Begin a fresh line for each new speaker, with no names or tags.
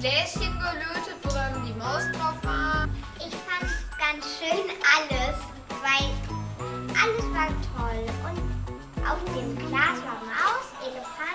Gläschen gelötet, wo dann die Maus drauf war.
Ich fand ganz schön alles, weil alles war toll. Und auf dem Glas war Maus, Elefant